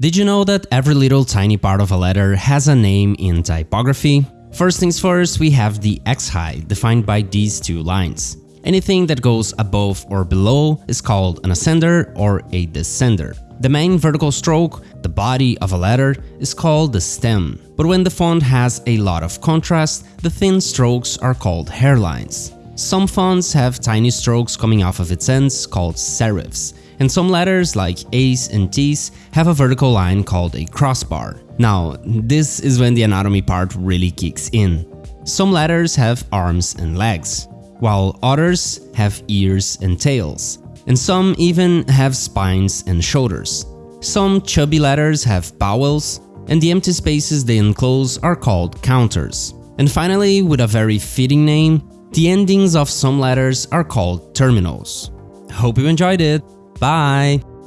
Did you know that every little tiny part of a letter has a name in typography? First things first, we have the x-height, defined by these two lines. Anything that goes above or below is called an ascender or a descender. The main vertical stroke, the body of a letter, is called the stem. But when the font has a lot of contrast, the thin strokes are called hairlines. Some fonts have tiny strokes coming off of its ends called serifs, and some letters like A's and T's have a vertical line called a crossbar. Now, this is when the anatomy part really kicks in. Some letters have arms and legs, while others have ears and tails, and some even have spines and shoulders. Some chubby letters have bowls, and the empty spaces they enclose are called counters. And finally, with a very fitting name, the endings of some letters are called terminals. Hope you enjoyed it! Bye!